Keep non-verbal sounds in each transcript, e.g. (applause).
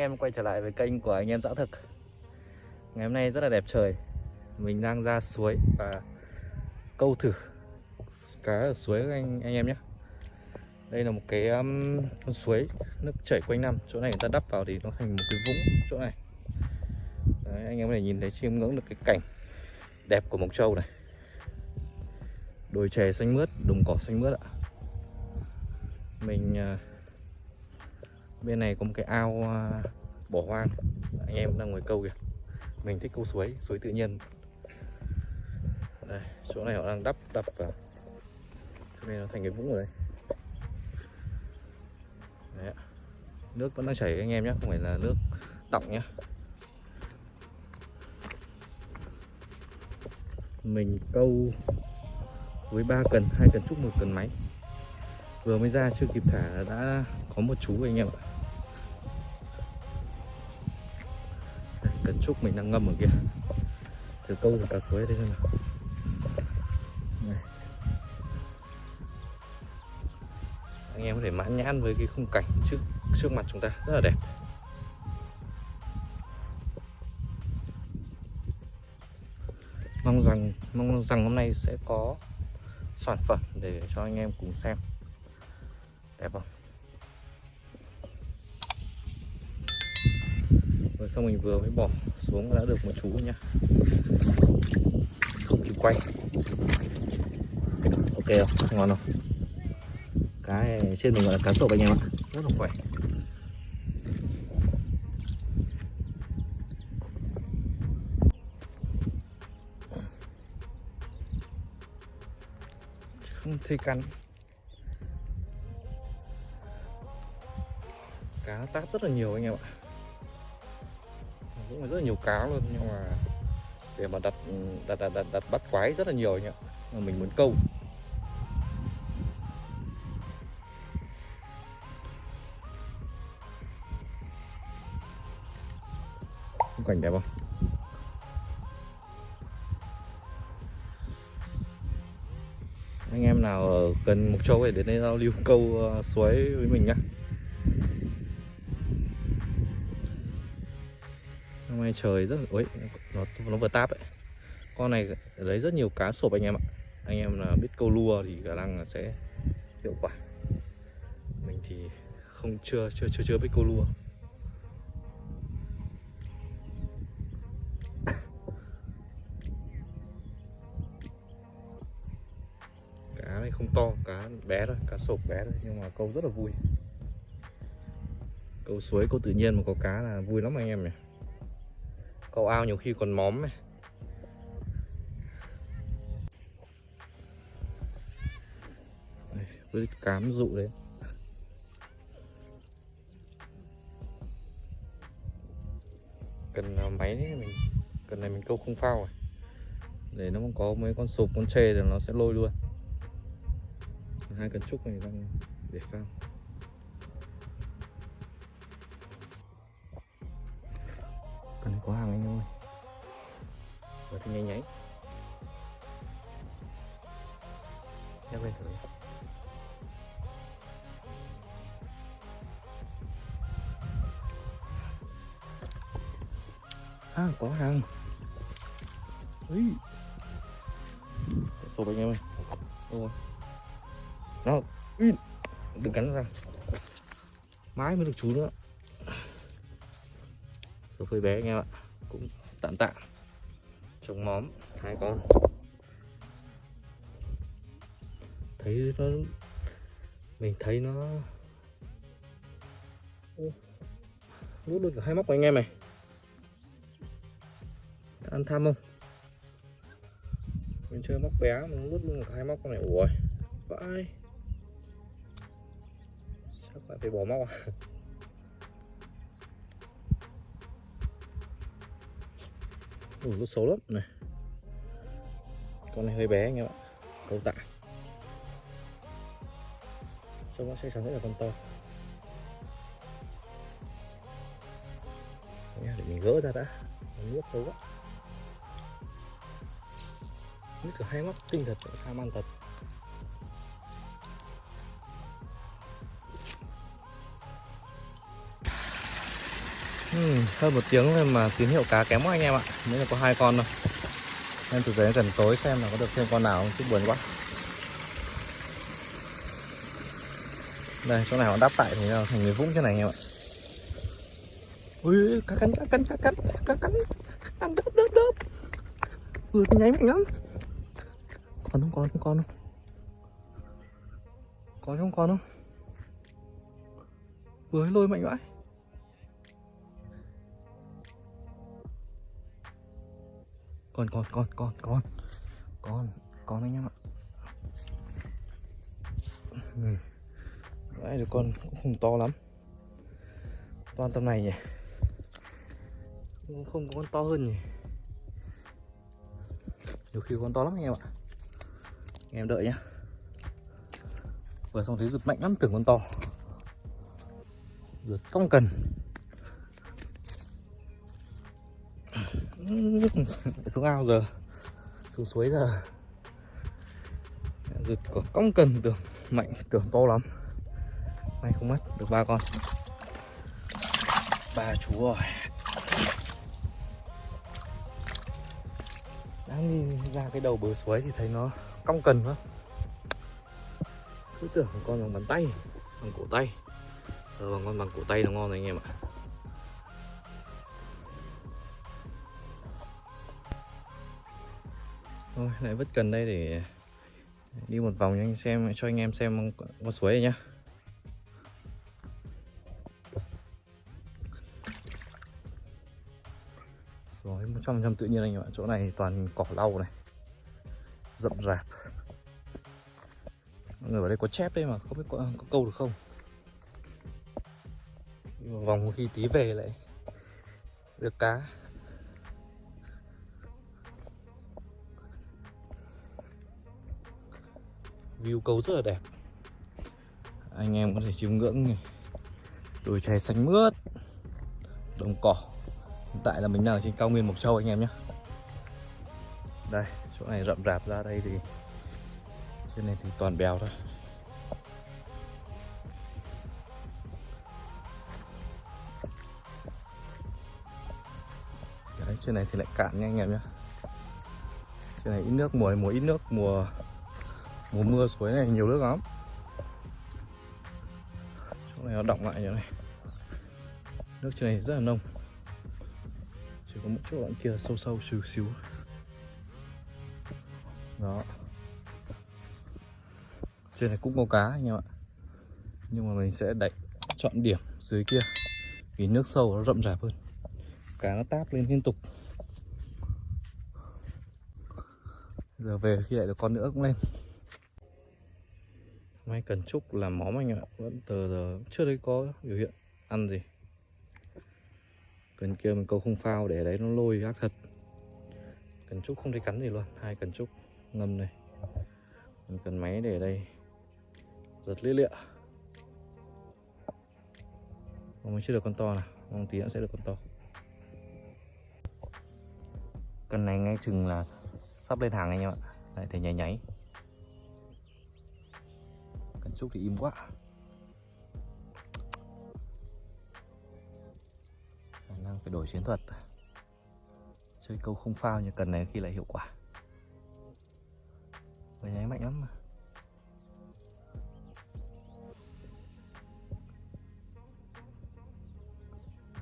em quay trở lại với kênh của anh em dã thực. Ngày hôm nay rất là đẹp trời. Mình đang ra suối và câu thử cá ở suối các anh, anh em nhé. Đây là một cái um, con suối nước chảy quanh năm. Chỗ này người ta đắp vào thì nó thành một cái vũng chỗ này. Đấy, Anh em có thể nhìn thấy chiêm ngưỡng được cái cảnh đẹp của Mộc Châu này. Đồi chè xanh mướt, đồng cỏ xanh mướt ạ. Mình uh, bên này có một cái ao à, bỏ hoang. Anh em đang ngồi câu kìa. Mình thích câu suối suối tự nhiên. Đây, chỗ này họ đang đắp đập vào. Cho nên nó thành cái vũng rồi đấy. đấy nước vẫn đang chảy anh em nhé không phải là nước đọng nhé mình câu với ba cần hai cần trúc một cần máy. Vừa mới ra chưa kịp thả đã có một chú anh em ạ. Cần trúc mình đang ngâm ở kia. Thử câu được cá suối đây xem nào. Này. anh em có thể mãn nhãn với cái khung cảnh trước trước mặt chúng ta. Rất là đẹp. Mong rằng mong rằng hôm nay sẽ có sản phẩm để cho anh em cùng xem. Đẹp không? Xong mình vừa mới bỏ xuống đã được một chú nhá. Không kịp quay. Ok không? Ngon không? Cá này trên mình gọi là cá sộp anh em ạ. Rất là khỏe. Không thấy cắn. Cá tát rất là nhiều anh em ạ cũng rất là nhiều cá luôn nhưng mà để mà đặt đặt đặt, đặt, đặt bắt quái rất là nhiều nhỉ mà mình muốn câu. Khung cảnh đẹp không? Anh em nào ở gần Mộc Châu thì đến đây giao lưu câu uh, suối với mình nhá. Nay trời, rất ối nó nó vừa táp ấy. Con này lấy rất nhiều cá sộp anh em ạ. Anh em là biết câu lua thì khả năng là sẽ hiệu quả. Mình thì không chưa chưa chưa chưa biết câu lua. (coughs) Cá này không to, cá bé thôi, cá sộp bé thôi, nhưng mà câu rất là vui. Câu suối, câu tự nhiên mà có cá là vui lắm anh em nhỉ câu ao nhiều khi còn móm này cứ với cám dụ đấy. Cần máy đấy mình cần này mình câu không phao rồi để nó có mấy con sụp, con chê thì nó sẽ lôi luôn. Hai cần trúc này đang để phao. Có hàng anh ơi và thì nháy nháy nhắc lên thử à có hàng Ý. số anh em ơi. Nó Ý. đừng cắn ra. Mãi mới được chú nữa phơi bé anh em ạ. Cũng tạm tạm trồng móm, hai con. Thấy nó, mình thấy nó rút được hai móc của anh em này. Ăn tham không? Mình chơi móc bé mà rút luôn cả hai móc con này. Ủa, vãi. Chắc lại phải bỏ móc à? Ui, nó xấu lắm. Này. Con này hơi bé anh em ạ. Câu tạ. Trông nó sẽ chắn rất là con to. À, để mình gỡ ra đã. Nó nuốt xấu quá. Nước cả hai mắt kinh thật Tham ăn thật. Hơn một tiếng rồi mà tín hiệu cá kém quá anh em ạ. Mới là có hai con thôi. Em thực tế gần tối xem là có được thêm con nào không, chứ buồn quá. Đây, chỗ này họ đáp tại thì nó thành người vũng thế này anh em ạ. Ui cá cắn cá cắn cá cắn cá cắn Ăn đớp đớp đớp. Vừa nháy mạnh lắm. Còn không còn không còn không? Có không còn không? Vừa lôi mạnh vãi. Còn còn còn còn còn Còn còn anh em ạ. Ừ. Đấy được con cũng không to lắm. Toàn tầm này nhỉ? Cũng không có con to hơn nhỉ? Nhiều khi con to lắm anh em ạ. Anh em đợi nhá. Vừa xong thấy giật mạnh lắm, tưởng con to. Giật cong cần. Xuống ao giờ. Xuống suối giờ. Giật của cong cần tưởng mạnh, tưởng to lắm. May không mất được ba con. Ba chú rồi. Đang đi ra cái đầu bờ suối thì thấy nó cong cần quá. Cứ tưởng con bằng bàn tay, bằng cổ tay. Rồi bằng con bằng cổ tay nó ngon rồi anh em ạ. Thôi lại vứt cần đây để đi một vòng cho anh xem cho anh em xem con suối này nhá. Suối 100% tự nhiên anh em ạ. Chỗ này toàn cỏ lau này rậm rạp. Mọi người ở đây có chép đây mà không biết có, có câu được không? Vòng khi tí về lại được cá. View cấu rất là đẹp. Anh em có thể chiêm ngưỡng này. Đồi chè xanh mướt. Đồng cỏ. Hiện tại là mình đang ở trên cao nguyên mộc châu anh em nhé. Đây chỗ này rậm rạp ra đây thì trên này thì toàn bèo thôi. Đấy, trên này thì lại cạn nha anh em nhé. Trên này ít nước mùa mùa ít nước mùa mùa mưa suối này nhiều nước lắm. Chỗ này nó động lại như này. Nước trên này rất là nông. Chỉ có một chỗ đoạn kia sâu sâu, xíu xíu. Đó. Trên này cũng có cá anh em ạ. Nhưng mà mình sẽ đẩy chọn điểm dưới kia. Vì nước sâu nó rậm rạp hơn. Cá nó táp lên liên tục. Giờ về khi lại được con nữa cũng lên máy cần trúc làm móm anh ạ. Vẫn từ giờ chưa thấy có biểu hiện ăn gì. Cần kia mình câu không phao để đấy nó lôi ác thật. Cần trúc không thấy cắn gì luôn. Hai cần trúc ngâm này. Mình cần máy để đây. Giật lia lịa. Mà mình chưa được con to nào. Mong tí nữa sẽ được con to. Cần này ngay chừng là sắp lên hàng anh em ạ. Lại thấy nháy nháy trúc thì im quá. Năng phải đổi chiến thuật. Chơi câu không phao như cần này khi lại hiệu quả. Người nháy mạnh lắm mà.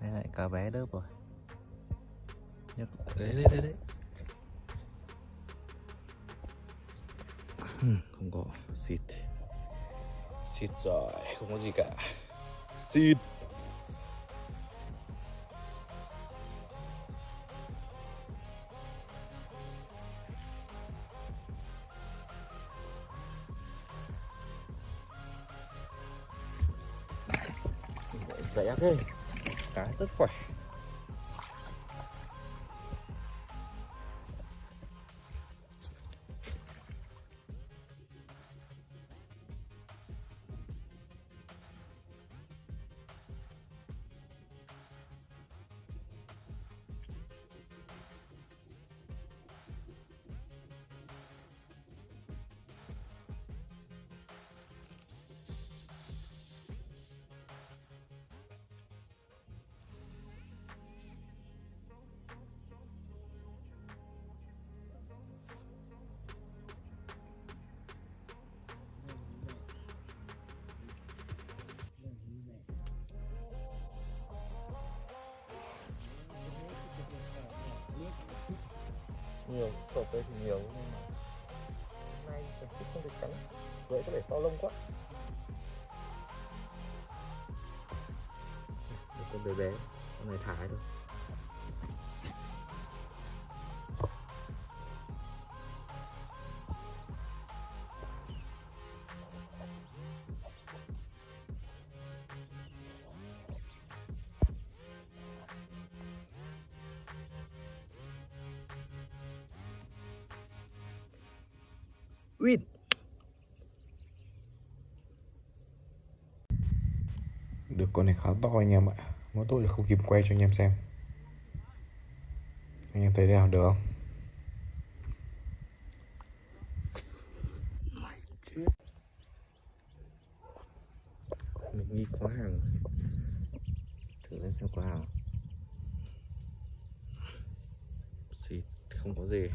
Đây lại cá bé đớp rồi. Nhấc. Đấy đấy đấy đấy. Không có xịt Xịt rồi Không có gì cả Xịt rẻ nhiều sộp đây thì nhiều, nhưng mà hôm nay mình thiết không được cắn vậy có thể to lông quá. Một con bé bé, con này thả thôi. Win. Được, con này khá to anh em ạ. Mỗi tôi là không kịp quay cho anh em xem. Anh em thấy thế nào, được không? Mình nghi quá hàng Thử lên xem có hàng Xịt không có gì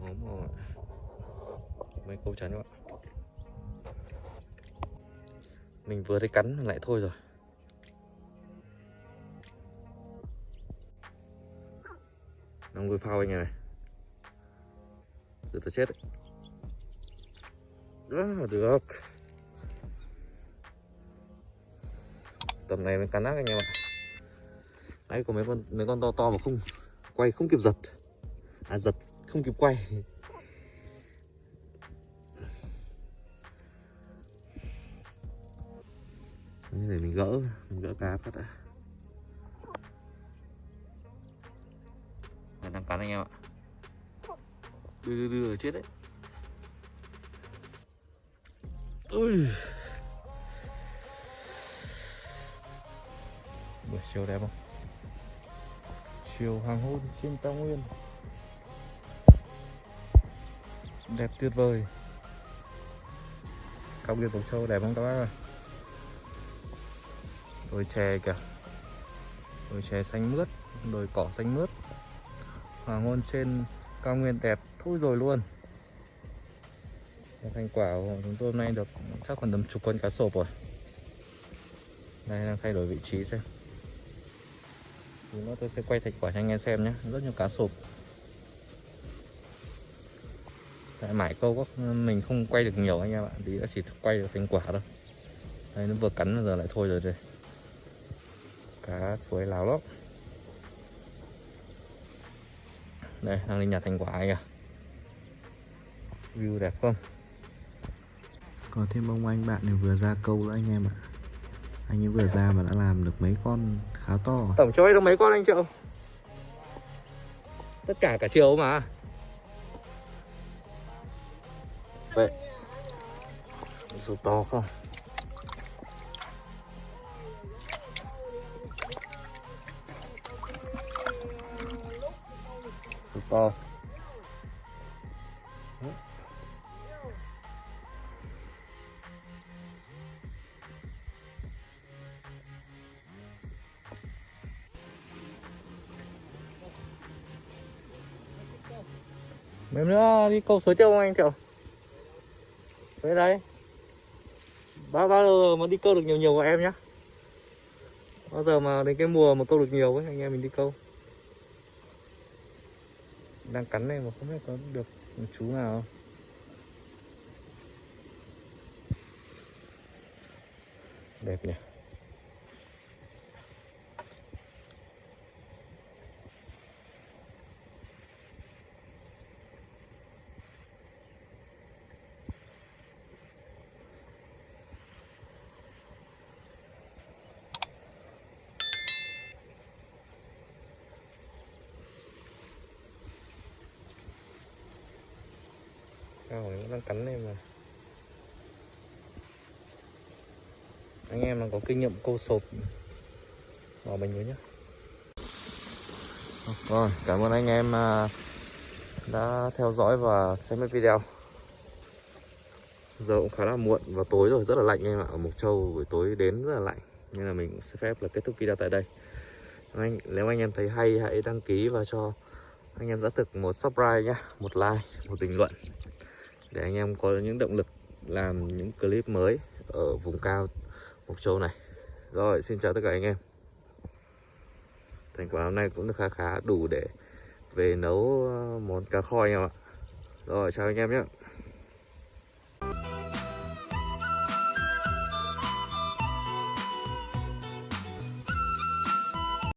Máu màu ạ Mấy câu chắn các bạn Mình vừa thấy cắn lại thôi rồi. Đang nuôi phao anh này Giờ tôi chết đấy. Đó, được. Tầm này mới cắn ác anh em ạ. Đấy có mấy con mấy con to to mà không Quay không kịp giật. À giật không kịp quay. Gỡ cá phát đã Đây, đang cắn anh em ạ. Đưa đưa đưa chết đấy. Ui. Buổi chiều đẹp không? Chiều hoàng hôn trên cao nguyên. Đẹp tuyệt vời. Cao nguyên Mộc Châu đẹp không các bác ơi đồi chè kìa. Đồi chè xanh mướt, đồi cỏ xanh mướt. Hoàng hôn trên cao nguyên đẹp thôi rồi luôn. Thành quả của chúng tôi hôm nay được chắc còn tầm chục con cá sộp rồi. Đây, đang thay đổi vị trí xem. Thì nữa tôi sẽ quay thành quả cho anh em xem nhé. Rất nhiều cá sộp. Tại mải câu các mình không quay được nhiều anh em ạ. Tí đã chỉ quay được thành quả thôi. Đây, nó vừa cắn giờ lại thôi rồi đây cá suối lào lắm đây đang đi nhặt thành quả kìa view đẹp không? Có thêm ông anh bạn này vừa ra câu nữa anh em ạ. Anh ấy vừa ra mà đã làm được mấy con khá to tổng cho ấy được mấy con anh triệu? Tất cả cả chiều mà. Vậy. Số to không to. Mấy nữa đi câu sới tiêu không anh Triệu? Suối đây Bao, bao giờ mà đi câu được nhiều nhiều của em nhá? Bao giờ mà đến cái mùa mà câu được nhiều ấy anh em mình đi câu. Đang cắn này mà không biết có được một chú nào không? Đẹp nhỉ Cao này đang cắn này mà. Anh em mà có kinh nghiệm câu sộp Bỏ mình với nhá. Rồi, cảm ơn anh em à, đã theo dõi và xem hết video. Giờ cũng khá là muộn và tối rồi, rất là lạnh em ạ. Ở Mộc Châu buổi tối đến rất là lạnh Nên là mình cũng xin phép là kết thúc video tại đây. Anh, Nếu anh em thấy hay hãy đăng ký và cho anh em giã thực một subscribe nhá Một like, một bình luận để anh em có những động lực làm những clip mới ở vùng cao Mộc Châu này. Rồi, xin chào tất cả anh em. Thành quả hôm nay cũng được khá khá đủ để về nấu ờ, món cá kho anh em ạ. Rồi, chào anh em nhé.